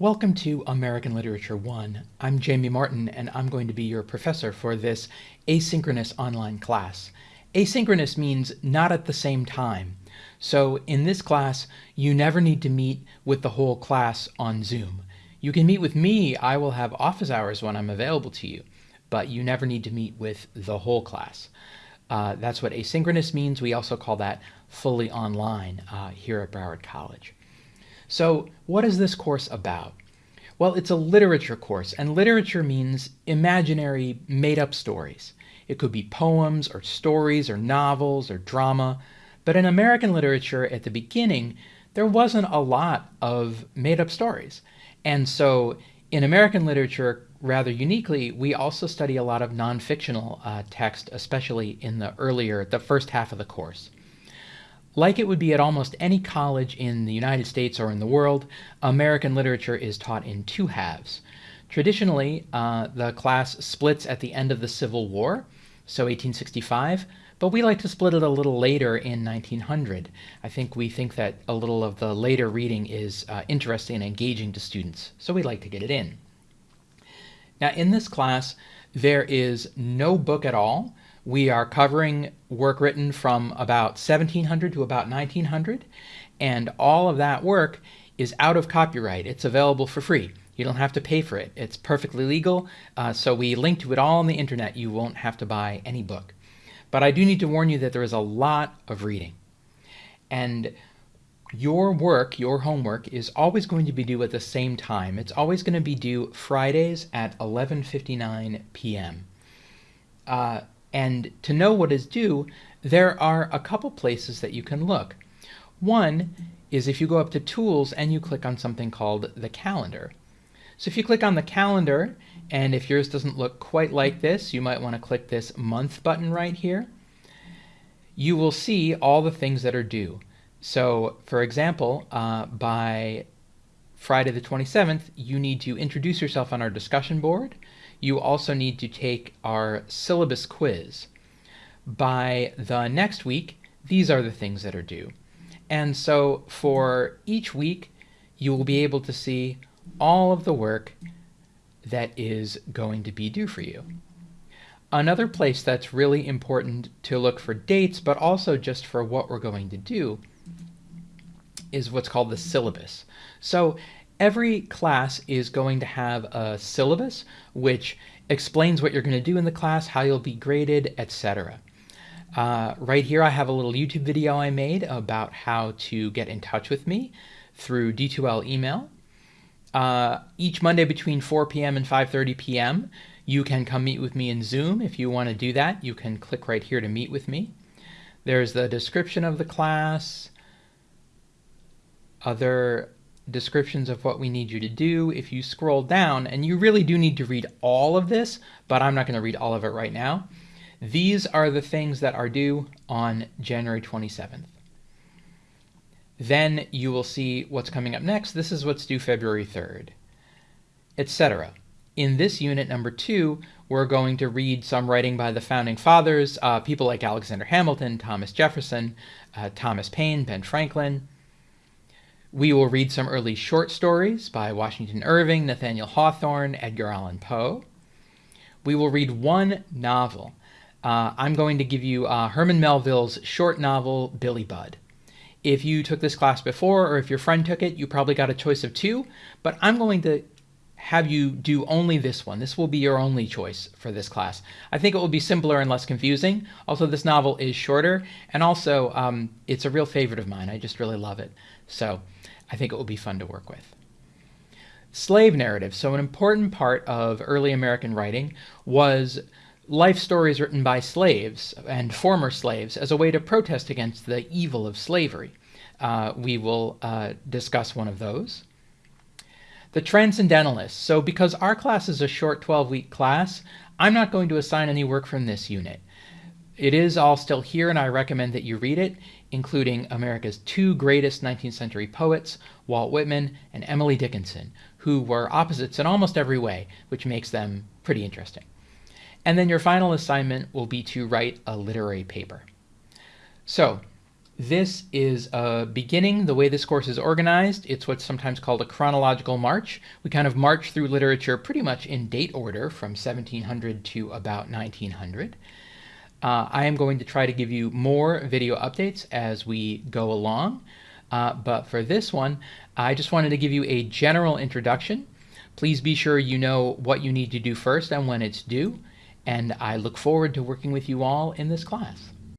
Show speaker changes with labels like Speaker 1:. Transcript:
Speaker 1: Welcome to American Literature 1. I'm Jamie Martin, and I'm going to be your professor for this asynchronous online class. Asynchronous means not at the same time. So in this class, you never need to meet with the whole class on Zoom. You can meet with me, I will have office hours when I'm available to you, but you never need to meet with the whole class. Uh, that's what asynchronous means. We also call that fully online uh, here at Broward College. So what is this course about? Well, it's a literature course, and literature means imaginary, made-up stories. It could be poems, or stories, or novels, or drama. But in American literature at the beginning, there wasn't a lot of made-up stories. And so in American literature, rather uniquely, we also study a lot of non-fictional uh, text, especially in the earlier, the first half of the course. Like it would be at almost any college in the United States or in the world, American literature is taught in two halves. Traditionally, uh, the class splits at the end of the Civil War, so 1865, but we like to split it a little later in 1900. I think we think that a little of the later reading is uh, interesting and engaging to students, so we like to get it in. Now in this class, there is no book at all. We are covering work written from about 1700 to about 1900, and all of that work is out of copyright. It's available for free. You don't have to pay for it. It's perfectly legal, uh, so we link to it all on the internet. You won't have to buy any book. But I do need to warn you that there is a lot of reading. And your work, your homework, is always going to be due at the same time. It's always going to be due Fridays at 11.59 p.m. Uh, and to know what is due, there are a couple places that you can look. One is if you go up to Tools and you click on something called the Calendar. So if you click on the calendar, and if yours doesn't look quite like this, you might want to click this Month button right here. You will see all the things that are due. So for example, uh, by Friday the 27th, you need to introduce yourself on our discussion board you also need to take our syllabus quiz. By the next week, these are the things that are due. And so for each week, you will be able to see all of the work that is going to be due for you. Another place that's really important to look for dates, but also just for what we're going to do, is what's called the syllabus. So every class is going to have a syllabus which explains what you're going to do in the class, how you'll be graded, etc. Uh, right here I have a little YouTube video I made about how to get in touch with me through D2L email. Uh, each Monday between 4 p.m. and 5.30 p.m. you can come meet with me in Zoom. If you want to do that, you can click right here to meet with me. There's the description of the class, other descriptions of what we need you to do. If you scroll down, and you really do need to read all of this, but I'm not going to read all of it right now. These are the things that are due on January 27th. Then you will see what's coming up next. This is what's due February 3rd, etc. In this unit number two, we're going to read some writing by the founding fathers, uh, people like Alexander Hamilton, Thomas Jefferson, uh, Thomas Paine, Ben Franklin, we will read some early short stories by Washington Irving, Nathaniel Hawthorne, Edgar Allan Poe. We will read one novel. Uh, I'm going to give you uh, Herman Melville's short novel, Billy Budd. If you took this class before or if your friend took it, you probably got a choice of two, but I'm going to have you do only this one. This will be your only choice for this class. I think it will be simpler and less confusing. Also, this novel is shorter, and also um, it's a real favorite of mine. I just really love it. So I think it will be fun to work with. Slave narrative. So an important part of early American writing was life stories written by slaves and former slaves as a way to protest against the evil of slavery. Uh, we will uh, discuss one of those. The Transcendentalists. So because our class is a short 12-week class, I'm not going to assign any work from this unit. It is all still here and I recommend that you read it including America's two greatest 19th century poets, Walt Whitman and Emily Dickinson, who were opposites in almost every way, which makes them pretty interesting. And then your final assignment will be to write a literary paper. So This is a beginning, the way this course is organized. It's what's sometimes called a chronological march. We kind of march through literature pretty much in date order from 1700 to about 1900. Uh, I am going to try to give you more video updates as we go along. Uh, but for this one, I just wanted to give you a general introduction. Please be sure you know what you need to do first and when it's due. And I look forward to working with you all in this class.